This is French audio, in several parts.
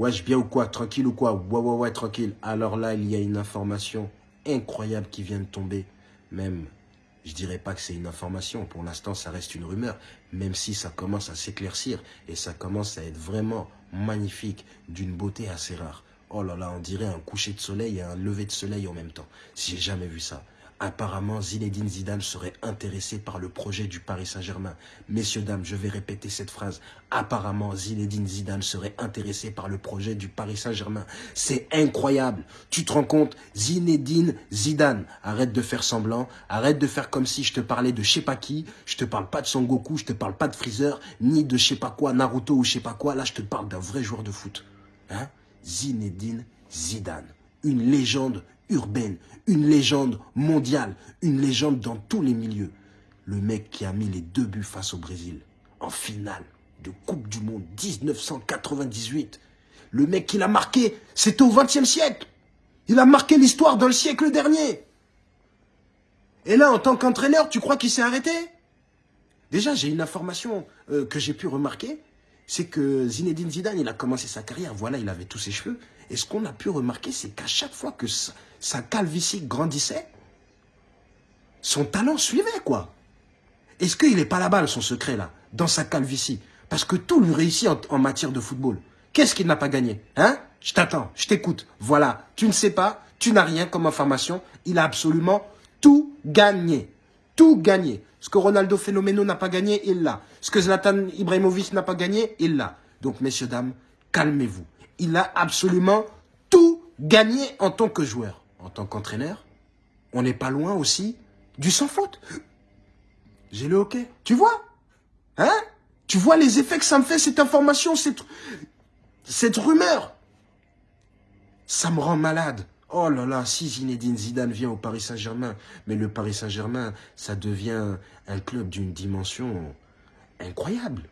Wesh, bien ou quoi Tranquille ou quoi? Ouais, ouais, ouais, tranquille. Alors là, il y a une information incroyable qui vient de tomber. Même, je dirais pas que c'est une information. Pour l'instant, ça reste une rumeur. Même si ça commence à s'éclaircir et ça commence à être vraiment magnifique, d'une beauté assez rare. Oh là là, on dirait un coucher de soleil et un lever de soleil en même temps. J'ai jamais vu ça. Apparemment, Zinedine Zidane serait intéressé par le projet du Paris Saint-Germain. Messieurs, dames, je vais répéter cette phrase. Apparemment, Zinedine Zidane serait intéressé par le projet du Paris Saint-Germain. C'est incroyable. Tu te rends compte? Zinedine Zidane. Arrête de faire semblant. Arrête de faire comme si je te parlais de je sais pas qui. Je te parle pas de Son Goku, je te parle pas de Freezer, ni de je sais pas quoi, Naruto ou je sais pas quoi. Là, je te parle d'un vrai joueur de foot. Hein? Zinedine Zidane. Une légende urbaine, une légende mondiale, une légende dans tous les milieux. Le mec qui a mis les deux buts face au Brésil, en finale de Coupe du Monde 1998. Le mec qui l'a marqué, c'était au XXe siècle. Il a marqué l'histoire dans le siècle dernier. Et là, en tant qu'entraîneur, tu crois qu'il s'est arrêté? Déjà, j'ai une information euh, que j'ai pu remarquer, c'est que Zinedine Zidane, il a commencé sa carrière, voilà, il avait tous ses cheveux. Et ce qu'on a pu remarquer, c'est qu'à chaque fois que sa calvitie grandissait, son talent suivait, quoi. Est-ce qu'il n'est pas là-bas, son secret, là, dans sa calvitie? Parce que tout lui réussit en, matière de football. Qu'est-ce qu'il n'a pas gagné Hein? Je t'attends, je t'écoute. Voilà, tu ne sais pas, tu n'as rien comme information. Il a absolument tout gagné. Tout gagné. Ce que Ronaldo Fenomeno n'a pas gagné, il l'a. Ce que Zlatan Ibrahimovic n'a pas gagné, il l'a. Donc, messieurs, dames, calmez-vous. Il a absolument tout gagné en tant que joueur en tant qu'entraîneur, on n'est pas loin aussi du sans faute. J'ai le hockey. Tu vois? Hein? Tu vois les effets que ça me fait, cette information, cette, cette rumeur? Ça me rend malade. Oh là là, si Zinedine Zidane vient au Paris Saint-Germain, mais le Paris Saint-Germain, ça devient un club d'une dimension incroyable.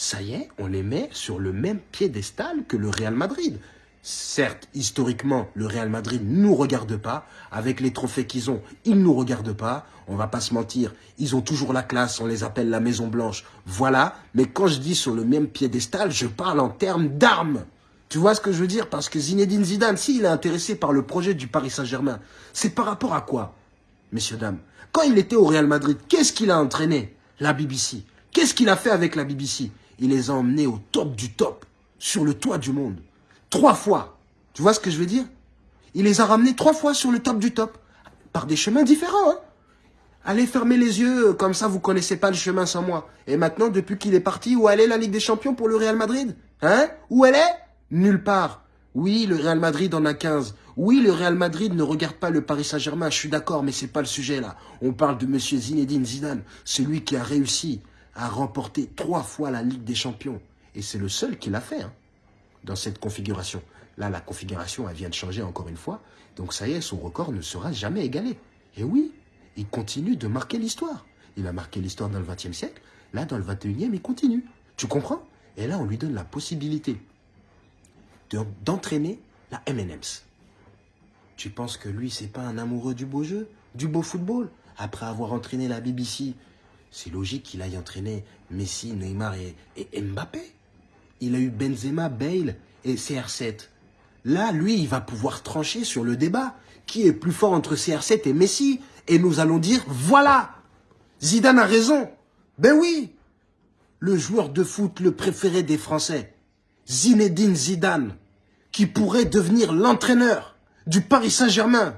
Ça y est, on les met sur le même piédestal que le Real Madrid. Certes, historiquement, le Real Madrid ne nous regarde pas. Avec les trophées qu'ils ont, ils ne nous regardent pas. On va pas se mentir, ils ont toujours la classe, on les appelle la Maison Blanche. Voilà, mais quand je dis sur le même piédestal, je parle en termes d'armes. Tu vois ce que je veux dire? Parce que Zinedine Zidane, s'il est intéressé par le projet du Paris Saint-Germain, c'est par rapport à quoi? Messieurs, dames, quand il était au Real Madrid, qu'est-ce qu'il a entraîné? La BBC. Qu'est-ce qu'il a fait avec la BBC Il les a emmenés au top du top, sur le toit du monde. Trois fois. Tu vois ce que je veux dire? Il les a ramenés trois fois sur le top du top. Par des chemins différents. Hein Allez fermer les yeux, comme ça vous connaissez pas le chemin sans moi. Et maintenant, depuis qu'il est parti, où elle est la Ligue des Champions pour le Real Madrid? Hein? Où elle est? Nulle part. Oui, le Real Madrid en a 15. Oui, le Real Madrid ne regarde pas le Paris Saint-Germain, je suis d'accord, mais c'est pas le sujet là. On parle de Monsieur Zinedine Zidane, celui qui a réussi à remporter trois fois la Ligue des Champions. Et c'est le seul qui l'a fait. Hein dans cette configuration. Là, la configuration, elle vient de changer encore une fois. Donc ça y est, son record ne sera jamais égalé. Et oui, il continue de marquer l'histoire. Il a marqué l'histoire dans le XXe siècle. Là, dans le XXIe, il continue. Tu comprends? Et là, on lui donne la possibilité d'entraîner la M&M's. Tu penses que lui, c'est pas un amoureux du beau jeu, du beau football? Après avoir entraîné la BBC, c'est logique qu'il aille entraîner Messi, Neymar et Mbappé il a eu Benzema, Bale et CR7. Là, lui, il va pouvoir trancher sur le débat. Qui est plus fort entre CR7 et Messi? Et nous allons dire, voilà Zidane a raison. Ben oui Le joueur de foot le préféré des Français, Zinedine Zidane, qui pourrait devenir l'entraîneur du Paris Saint-Germain.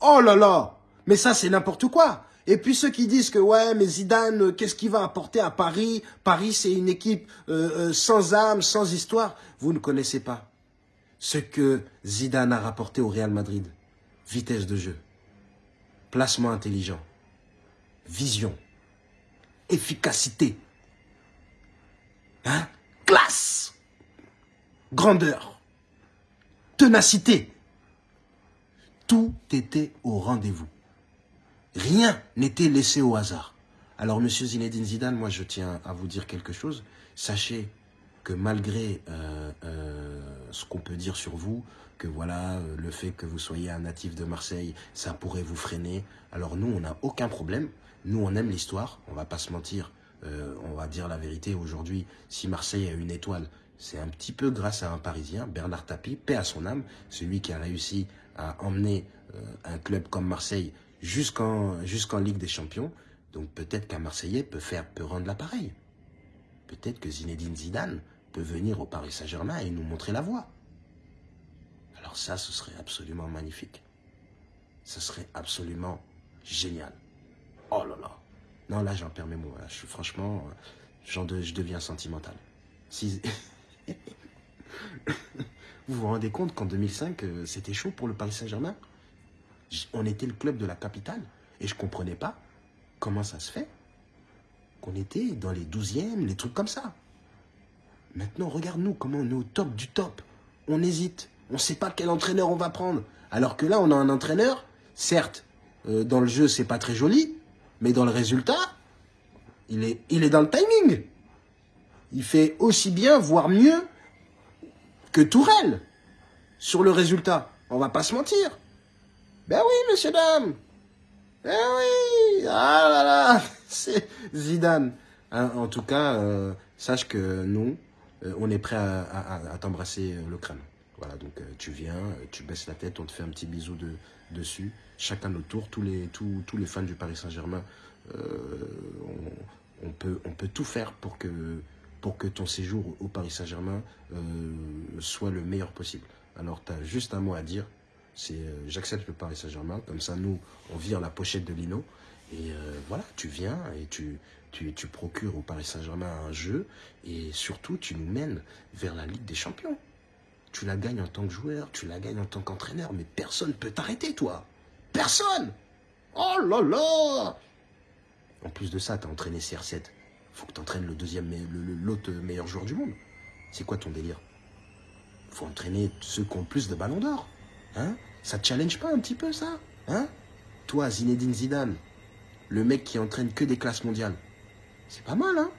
Oh là là Mais ça, c'est n'importe quoi et puis ceux qui disent que ouais, mais Zidane, euh, qu'est-ce qu'il va apporter à Paris? Paris, c'est une équipe euh, euh, sans âme, sans histoire. Vous ne connaissez pas ce que Zidane a rapporté au Real Madrid. Vitesse de jeu, placement intelligent, vision, efficacité, hein? classe, grandeur, ténacité. Tout était au rendez-vous. Rien n'était laissé au hasard. Alors, Monsieur Zinedine Zidane, moi, je tiens à vous dire quelque chose. Sachez que malgré euh, euh, ce qu'on peut dire sur vous, que voilà, euh, le fait que vous soyez un natif de Marseille, ça pourrait vous freiner. Alors nous, on n'a aucun problème. Nous, on aime l'histoire. On va pas se mentir. on va dire la vérité. Aujourd'hui, si Marseille a une étoile, c'est un petit peu grâce à un Parisien, Bernard Tapie, paix à son âme, celui qui a réussi à emmener un club comme Marseille jusqu'en Ligue des Champions. Donc peut-être qu'un Marseillais peut faire peut rendre l'appareil. Peut-être que Zinedine Zidane peut venir au Paris Saint-Germain et nous montrer la voie. Alors ça, ce serait absolument magnifique. Ce serait absolument génial. Oh là là. Non, là, j'en perds mes mots. Franchement, de, je deviens sentimental. Vous vous rendez compte qu'en 2005, euh, c'était chaud pour le Paris Saint-Germain? On était le club de la capitale et je ne comprenais pas comment ça se fait qu'on était dans les 12e, les trucs comme ça. Maintenant, regarde-nous comment on est au top du top. On hésite. On ne sait pas quel entraîneur on va prendre. Alors que là, on a un entraîneur, certes, euh, dans le jeu, c'est pas très joli, mais dans le résultat, il est, il est dans le timing. Il fait aussi bien, voire mieux, que Tourelle sur le résultat. On va pas se mentir. Ben oui, monsieur, dame. Ben oui. Ah là là. C'est Zidane. Hein, en tout cas, euh, sache que nous, euh, on est prêt à, t'embrasser le crâne. Voilà, donc tu viens, tu baisses la tête, on te fait un petit bisou de, dessus. Chacun notre tour, tous les, tous, tous les fans du Paris Saint-Germain, on, peut, on peut tout faire pour que, pour que ton séjour au Paris Saint-Germain euh, soit le meilleur possible. Alors, tu as juste un mot à dire, euh, j'accepte le Paris Saint-Germain, comme ça, nous, on vire la pochette de Lino, et euh, voilà, tu viens et tu, tu, procures au Paris Saint-Germain un jeu, et surtout, tu nous mènes vers la Ligue des Champions. Tu la gagnes en tant que joueur, tu la gagnes en tant qu'entraîneur, mais personne ne peut t'arrêter, toi. Personne Oh là là en plus de ça, tu as entraîné CR7. faut que tu entraînes le deuxième, l'autre meilleur joueur du monde. C'est quoi ton délire? Faut entraîner ceux qui ont plus de ballons d'or. Hein? Ça te challenge pas un petit peu, ça? Hein? Toi, Zinedine Zidane, le mec qui entraîne que des classes mondiales. C'est pas mal, hein?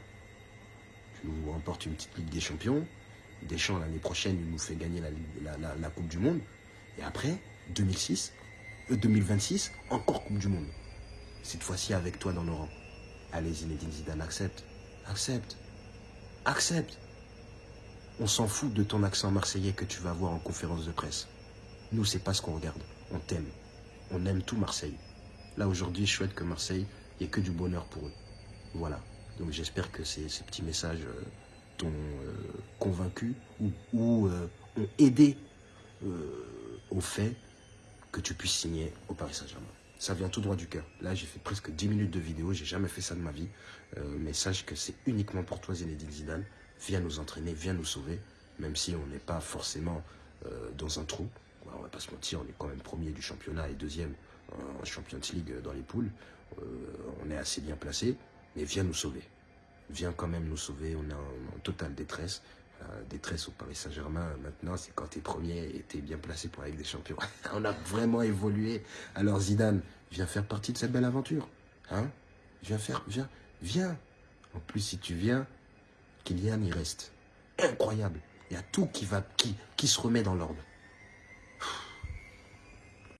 Tu nous remportes une petite Ligue des Champions. Deschamps, l'année prochaine, il nous fait gagner la, Coupe du Monde. Et après, 2006, 2026, euh, encore Coupe du Monde. Cette fois-ci avec toi dans nos rangs. Allez, Zinedine Zidane, accepte. Accepte. Accepte. On s'en fout de ton accent marseillais que tu vas avoir en conférence de presse. Nous, c'est pas ce qu'on regarde. On t'aime. On aime tout Marseille. Là, aujourd'hui, je souhaite que Marseille, il ait que du bonheur pour eux. Voilà. Donc, j'espère que ces, petits messages euh, t'ont euh, convaincu ou, euh, ont aidé au fait que tu puisses signer au Paris Saint-Germain. Ça vient tout droit du cœur. Là, j'ai fait presque 10 minutes de vidéo. J'ai jamais fait ça de ma vie. Mais sache que c'est uniquement pour toi, Zinedine Zidane. Viens nous entraîner, viens nous sauver. Même si on n'est pas forcément dans un trou. On va pas se mentir, on est quand même premier du championnat et deuxième en Champions League dans les poules. Euh, on est assez bien placé. Mais viens nous sauver. Viens quand même nous sauver. On est en totale détresse détresse au Paris Saint-Germain maintenant, c'est quand tu es premier et tu es bien placé pour avec des champions. On a vraiment évolué. Alors Zidane, viens faire partie de cette belle aventure. Hein? Viens faire, viens, viens. En plus, si tu viens, Kylian, il reste incroyable. Il y a tout qui, va, qui, qui se remet dans l'ordre.